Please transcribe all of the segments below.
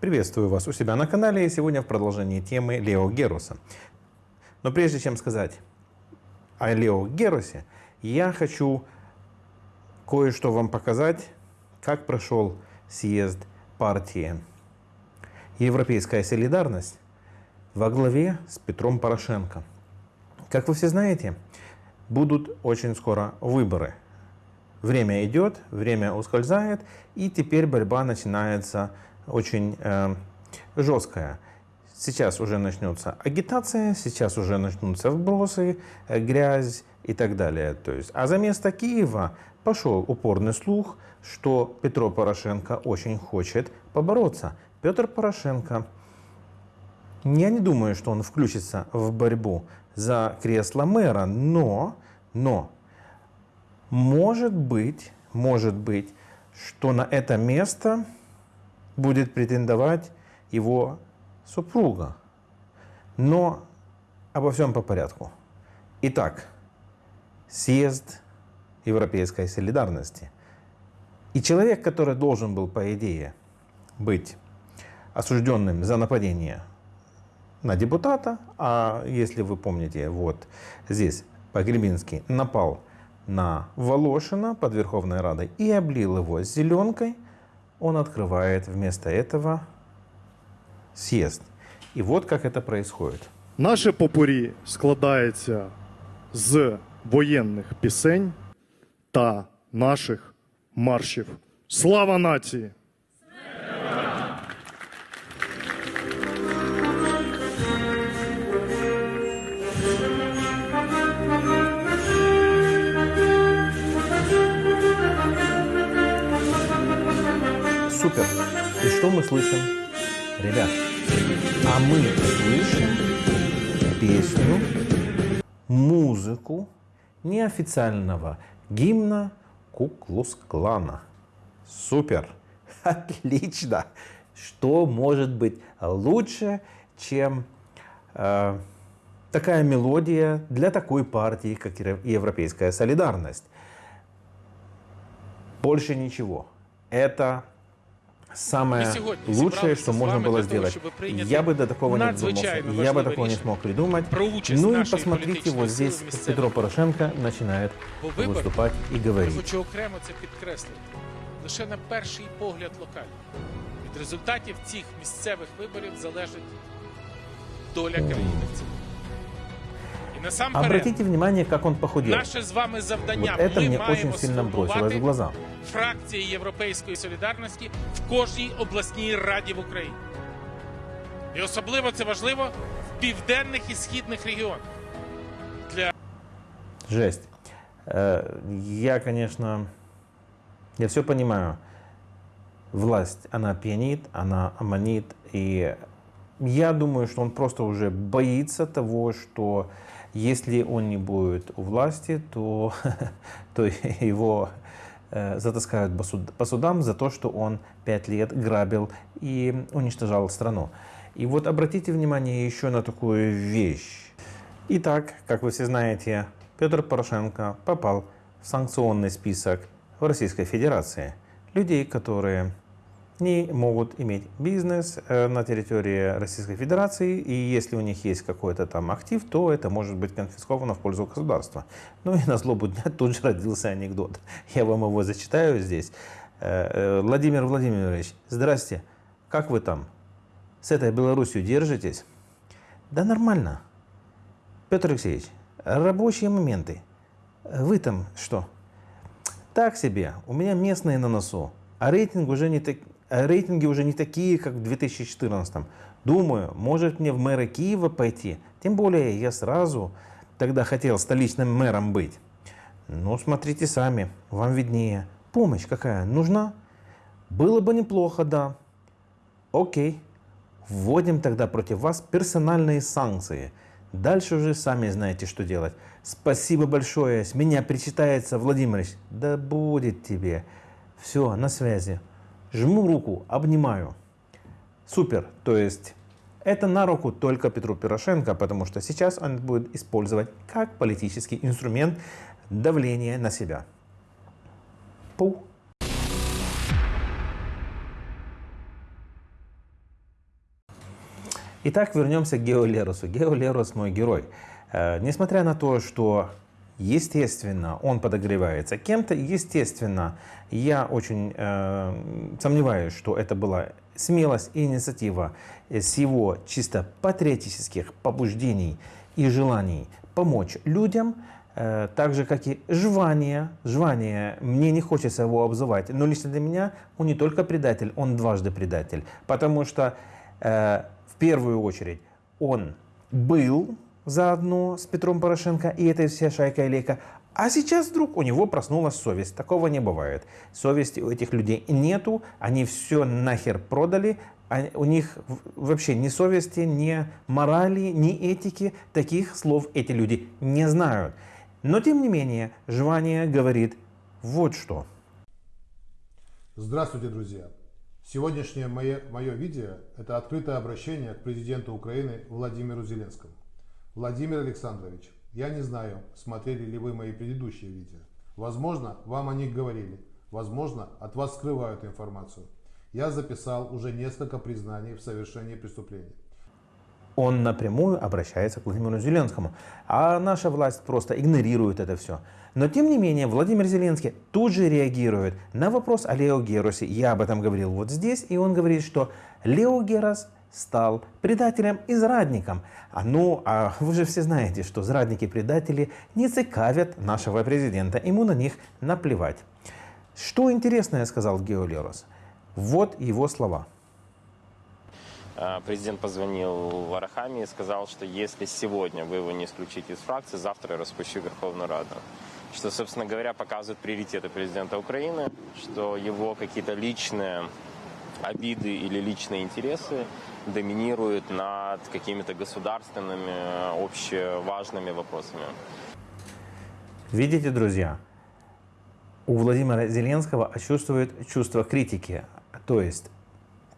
Приветствую вас у себя на канале и сегодня в продолжении темы Лео Геруса. Но прежде чем сказать о Лео Герусе, я хочу кое-что вам показать, как прошел съезд партии Европейская солидарность во главе с Петром Порошенко. Как вы все знаете, будут очень скоро выборы. Время идет, время ускользает, и теперь борьба начинается очень э, жесткая. Сейчас уже начнется агитация, сейчас уже начнутся вбросы, э, грязь и так далее. То есть, а за место Киева пошел упорный слух, что Петро Порошенко очень хочет побороться. Петр Порошенко, я не думаю, что он включится в борьбу за кресло мэра, но, но, может быть, может быть, что на это место будет претендовать его супруга. Но обо всем по порядку. Итак, съезд Европейской солидарности. И человек, который должен был, по идее, быть осужденным за нападение на депутата, а если вы помните, вот здесь Погребинский напал на Волошина под Верховной Радой и облил его зеленкой – он открывает вместо этого съезд. І от як це происходит. Наше попурі складається з воєнних пісень та наших маршів. Слава нації! Что мы слышим? Ребят, а мы слышим песню, музыку неофициального гимна Куклус-клана. Супер! Отлично! Что может быть лучше, чем э, такая мелодия для такой партии, как Европейская солидарность? Больше ничего. Это самое лучшее, что можно было сделать. Я бы до такого не додумался. Я бы такого не смог придумать. Ну и посмотрите, вот здесь Петро Порошенко начинает выступать и говорить. Хочу окремо це підкреслити. Лише на перший погляд локально. Від результатів цих місцевих виборів залежить доля країни в цілому. І насамперед, Обратите внимание, как он похудел. наше з вами завдання Вот это ми мне маємо очень сильно бросилось в сформувати глаза. фракції Європейської солідарності в кожній обласній раді в Україні. І особливо це важливо в південних і східних регіонах. Для Жесть. Э, Я, конечно, я все понимаю. Власть, она пьянит, она аманит. И я думаю, что он просто уже боится того, что если он не будет у власти, то, то его э, затаскают по суд- по судам за то, что он пять лет грабил и уничтожал страну. И вот обратите внимание еще на такую вещь. Итак, как вы все знаете, Петр Порошенко попал в санкционный список в Российской Федерации. Людей, которые не могут иметь бизнес э, на территории Российской Федерации, и если у них есть какой-то там актив, то это может быть конфисковано в пользу государства. Ну и на злобу дня тут же родился анекдот. Я вам его зачитаю здесь. Э, э, Владимир Владимирович, здрасте, как вы там? С этой Белоруссией держитесь? Да нормально. Петр Алексеевич, рабочие моменты. Вы там что? Так себе, у меня местные на носу, а рейтинг уже не так, рейтинги уже не такие, как в 2014. Думаю, может мне в мэры Киева пойти. Тем более я сразу тогда хотел столичным мэром быть. Ну, смотрите сами, вам виднее. Помощь какая нужна? Было бы неплохо, да. Окей, вводим тогда против вас персональные санкции. Дальше уже сами знаете, что делать. Спасибо большое, с меня причитается Владимирович. Да будет тебе. Все, на связи. Жму руку, обнимаю. Супер, то есть это на руку только Петру Порошенко, потому что сейчас он будет использовать как политический инструмент давления на себя. Пу. Итак, вернемся к Гео Леросу. Гео Лерос мой герой. Э, несмотря на то, что естественно он подогревается кем-то, естественно, я очень э, сомневаюсь, что это была смелость и инициатива с его чисто патриотических побуждений и желаний помочь людям, э, так же, как и жвание. Жвание, мне не хочется его обзывать, но лично для меня он не только предатель, он дважды предатель. Потому что э, в первую очередь он был заодно с Петром Порошенко и этой вся шайка Лейка. А сейчас вдруг у него проснулась совесть. Такого не бывает. Совести у этих людей нету, они все нахер продали, а у них вообще ни совести, ни морали, ни этики. Таких слов эти люди не знают. Но тем не менее, Жвания говорит вот что. Здравствуйте, друзья! Сегодняшнее мое, мое видео – это открытое обращение к президенту Украины Владимиру Зеленскому. Владимир Александрович, я не знаю, смотрели ли вы мои предыдущие видео. Возможно, вам о них говорили. Возможно, от вас скрывают информацию. Я записал уже несколько признаний в совершении преступлений. Он напрямую обращается к Владимиру Зеленскому. А наша власть просто игнорирует это все. Но тем не менее, Владимир Зеленский тут же реагирует на вопрос о Лео Геросе. Я об этом говорил вот здесь, и он говорит, что Лео Герос – стал предателем и зрадником. А ну, а вы же все знаете, что зрадники-предатели не цикавят нашего президента, ему на них наплевать. Что интересное сказал Геолерос? Вот его слова. А, президент позвонил Арахами и сказал, что если сегодня вы его не исключите из фракции, завтра я распущу Верховную Раду. Что, собственно говоря, показывает приоритеты президента Украины, что его какие-то личные обиды или личные интересы доминирует над какими-то государственными, общеважными вопросами. Видите, друзья, у Владимира Зеленского чувствует чувство критики. То есть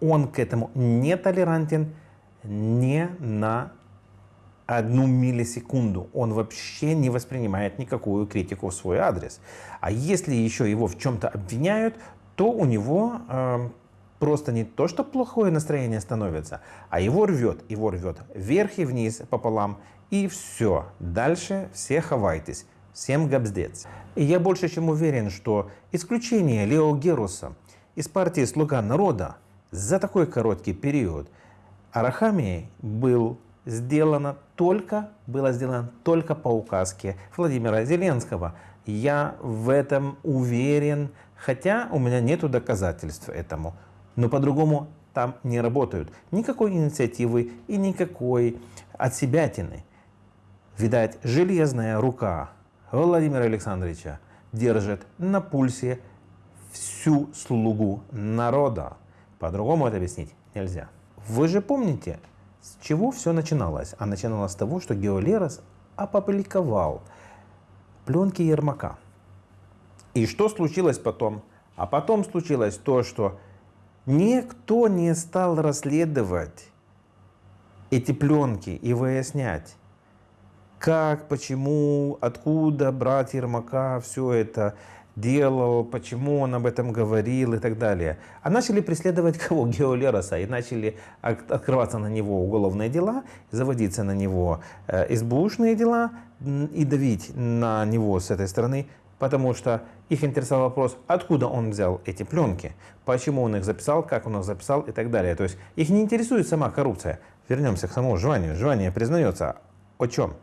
он к этому не толерантен не на одну миллисекунду. Он вообще не воспринимает никакую критику в свой адрес. А если еще его в чем-то обвиняют, то у него э, просто не то, что плохое настроение становится, а его рвет, его рвет вверх и вниз пополам, и все. Дальше все хавайтесь. Всем габздец. И я больше чем уверен, что исключение Лео Геруса из партии «Слуга народа» за такой короткий период Арахамией был сделано только, было сделано только по указке Владимира Зеленского. Я в этом уверен, хотя у меня нет доказательств этому. Но по-другому там не работают. Никакой инициативы и никакой отсебятины. Видать, железная рука Владимира Александровича держит на пульсе всю слугу народа. По-другому это объяснить нельзя. Вы же помните, с чего все начиналось? А начиналось с того, что Геолерос опубликовал пленки Ермака. И что случилось потом? А потом случилось то, что Никто не стал расследовать эти пленки и выяснять, как, почему, откуда брат Ермака все это делал, почему он об этом говорил и так далее. А начали преследовать кого? Геолероса. И начали открываться на него уголовные дела, заводиться на него э, СБУшные дела и давить на него с этой стороны потому что их интересовал вопрос, откуда он взял эти пленки, почему он их записал, как он их записал и так далее. То есть их не интересует сама коррупция. Вернемся к самому Жванию. Жвание признается о чем?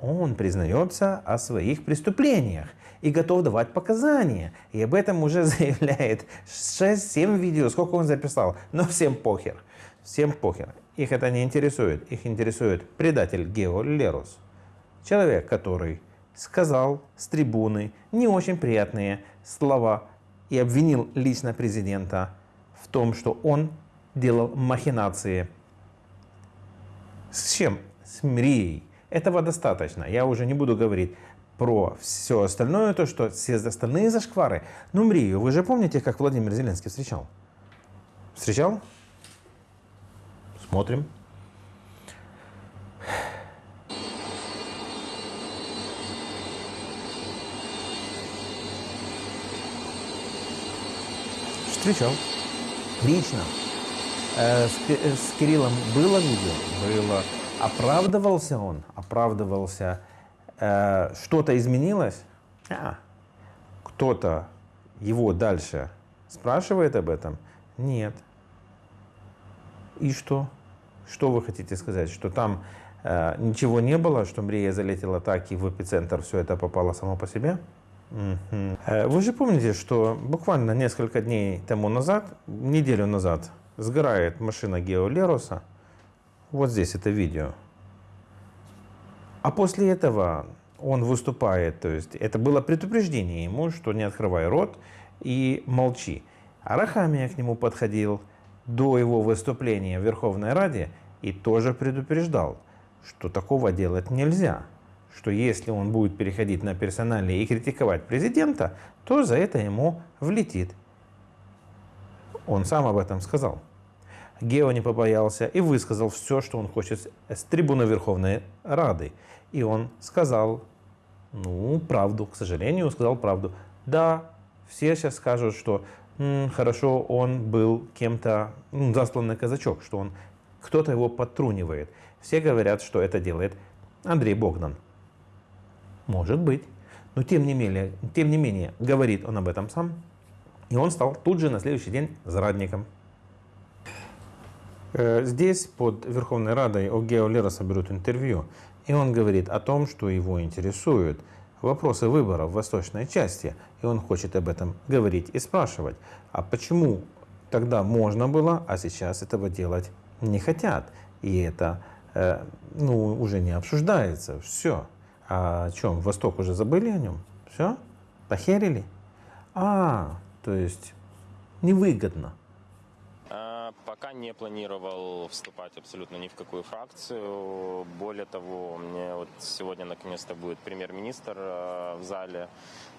Он признается о своих преступлениях и готов давать показания. И об этом уже заявляет 6-7 видео, сколько он записал. Но всем похер. Всем похер. Их это не интересует. Их интересует предатель Гео Лерус. Человек, который сказал с трибуны не очень приятные слова и обвинил лично президента в том, что он делал махинации. С чем? С Мрией. Этого достаточно. Я уже не буду говорить про все остальное, то, что все остальные зашквары. Ну, Мрию, вы же помните, как Владимир Зеленский встречал? Встречал? Смотрим. Встречал. Лично. Э, с, э, с Кириллом было видео? Было. Оправдывался он? Оправдывался. Э, что-то изменилось? А. Кто-то его дальше спрашивает об этом? Нет. И что? Что вы хотите сказать? Что там э, ничего не было, что Мрия залетела так и в эпицентр все это попало само по себе? Э, Вы же помните, что буквально несколько дней тому назад, неделю назад, сгорает машина Гео Леруса. Вот здесь это видео. А после этого он выступает, то есть это было предупреждение ему, что не открывай рот и молчи. А Рахамия к нему подходил до его выступления в Верховной Раде и тоже предупреждал, что такого делать нельзя, что если он будет переходить на персональные и критиковать президента, то за это ему влетит. Он сам об этом сказал. Гео не побоялся и высказал все, что он хочет с трибуны Верховной Рады. И он сказал, ну, правду, к сожалению, сказал правду. Да, все сейчас скажут, что «М, хорошо, он был кем-то, ну, засланный казачок, что он кто-то его подтрунивает. Все говорят, что это делает Андрей Богдан. Может быть. Но тем не менее, тем не менее, говорит он об этом сам. И он стал тут же на следующий день зрадником. Э, Здесь под Верховной Радой у Гео Лероса берут интервью, и он говорит о том, что его интересуют вопросы выборов в восточной части, и он хочет об этом говорить и спрашивать. А почему тогда можно было, а сейчас этого делать не хотят? И это э, ну, уже не обсуждается. Все. А чем? Восток уже забыли о нем? Все? Похерили? А, то есть невыгодно. Пока не планировал вступать абсолютно ни в какую фракцию. Более того, мне вот сегодня наконец-то будет премьер-министр э, в зале.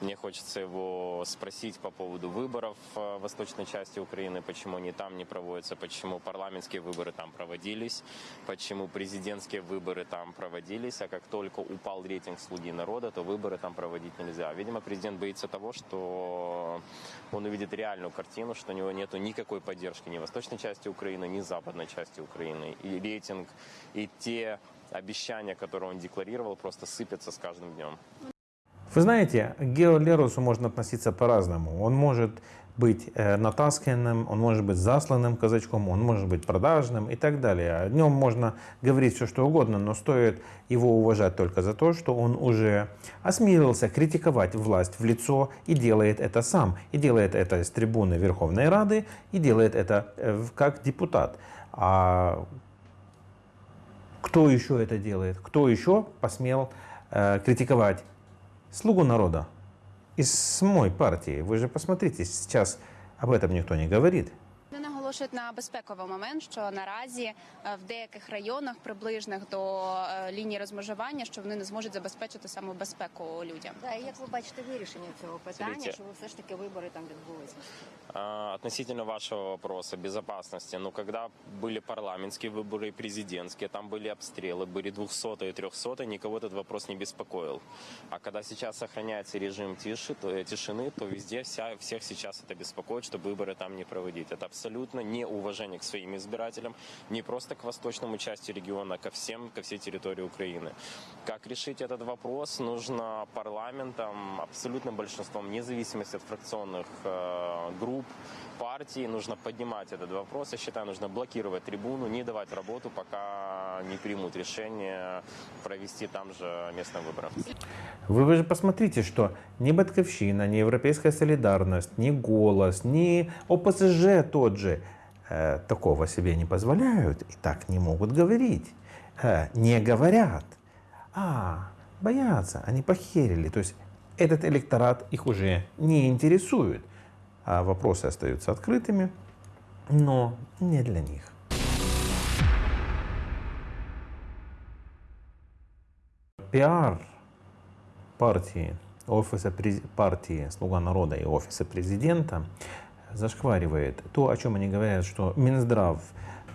Мне хочется его спросить по поводу выборов э, в восточной части Украины, почему они там не проводятся, почему парламентские выборы там проводились, почему президентские выборы там проводились, а как только упал рейтинг «Слуги народа», то выборы там проводить нельзя. Видимо, президент боится того, что он увидит реальную картину, что у него нет никакой поддержки ни в восточной части Украины, ни западной части Украины. И рейтинг, и те обещания, которые он декларировал, просто сыпятся с каждым днем. Вы знаете, к Гео Лерусу можно относиться по-разному. Он может быть э, натасканным, он может быть засланным казачком, он может быть продажным и так далее. О нем можно говорить все, что угодно, но стоит его уважать только за то, что он уже осмелился критиковать власть в лицо и делает это сам. И делает это с трибуны Верховной Рады, и делает это э, как депутат. А кто еще это делает? Кто еще посмел э, критиковать слугу народа из самой партии? Вы же посмотрите, сейчас об этом никто не говорит Вони наголошують на безпековий момент, що наразі е, в деяких районах, приближених до е, лінії розмежування, що вони не зможуть забезпечити саме безпеку людям. Да, і як ви бачите вирішення цього питання, Смотрите. щоб все ж таки вибори там відбулися? А, Относительно вашего вопроса безопасности, ну, когда были парламентские выборы и президентские, там были обстрелы, были 200 и 300, никого этот вопрос не беспокоил. А когда сейчас сохраняется режим тиши, то, э, тишины, то везде вся, всех сейчас это беспокоит, что выборы там не проводить. Это абсолютно неуважение к своим избирателям, не просто к восточному части региона, а ко всем, ко всей территории Украины. Как решить этот вопрос? Нужно парламентом, абсолютным большинством, вне зависимости от фракционных э, групп, партий, нужно поднимать этот вопрос. Я считаю, нужно блокировать трибуну, не давать работу, пока не примут решение провести там же местные выборы. Вы, вы же посмотрите, что ни Батьковщина, ни Европейская солидарность, ни Голос, ни ОПСЖ тот же э, такого себе не позволяют и так не могут говорить. Э, не говорят. А, боятся, они похерили. То есть этот электорат их уже не интересует. А вопросы остаются открытыми, но не для них. Пиар партии, офиса партии «Слуга народа» и офиса президента зашкваривает то, о чем они говорят, что Минздрав,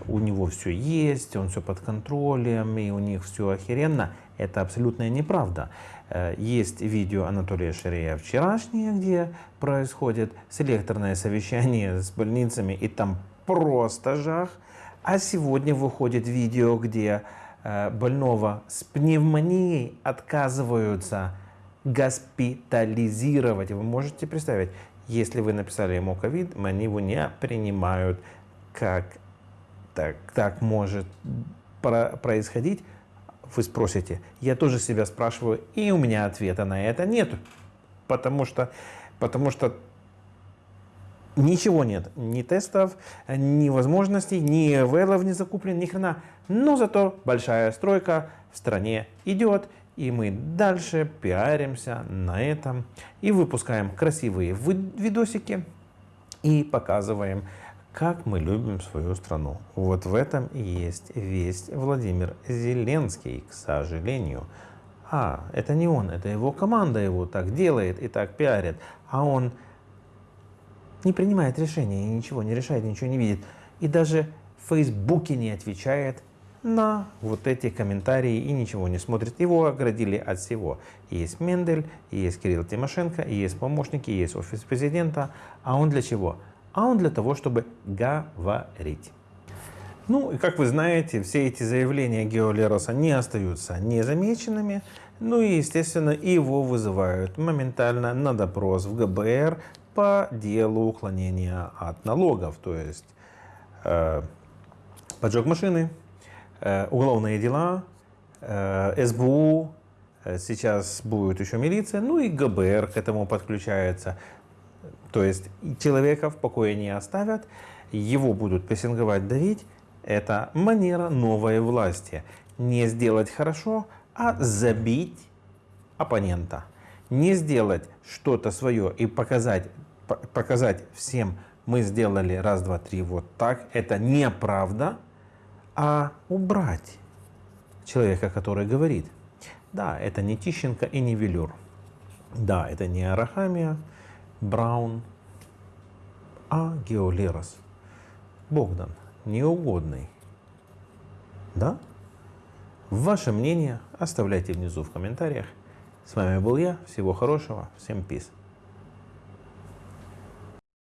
у него все есть, он все под контролем, и у них все охеренно. Это абсолютная неправда. Э, Есть видео Анатолия Шарея вчерашнее, где происходит селекторное совещание с больницами, и там просто жах. А сегодня выходит видео, где э, больного с пневмонией отказываются госпитализировать. Вы можете представить, если вы написали ему ковид, они его не принимают. Как так, так может про- происходить? Вы спросите. Я тоже себя спрашиваю, и у меня ответа на это нет. Потому что, потому что Ничего нет, ни тестов, ни возможностей, ни вейлов не закуплен, ни хрена. Но зато большая стройка в стране идет, и мы дальше пиаримся на этом и выпускаем красивые видосики и показываем, как мы любим свою страну. Вот в этом и есть весь Владимир Зеленский, к сожалению. А, это не он, это его команда его так делает и так пиарит. А он не принимает решения, ничего не решает, ничего не видит. И даже в Фейсбуке не отвечает на вот эти комментарии и ничего не смотрит. Его оградили от всего. Есть Мендель, есть Кирилл Тимошенко, есть помощники, есть офис президента. А он для чего? А он для того, чтобы говорить. Ну, и как вы знаете, все эти заявления Геолероса не остаются незамеченными. Ну и, естественно, его вызывают моментально на допрос в ГБР по делу уклонения от налогов, то есть э, поджог машины, э, уголовные дела, э, СБУ, э, сейчас будет еще милиция, ну и ГБР к этому подключается. То есть человека в покое не оставят, его будут прессинговать, давить. Это манера новой власти. Не сделать хорошо, а забить оппонента. Не сделать что-то свое и показать показать всем, мы сделали раз, два, три, вот так, это неправда, а убрать человека, который говорит. Да, это не Тищенко и не Велюр. Да, это не Арахамия, Браун, а Геолерос. Богдан, неугодный. Да? Ваше мнение оставляйте внизу в комментариях. С вами был я. Всего хорошего. Всем пиз.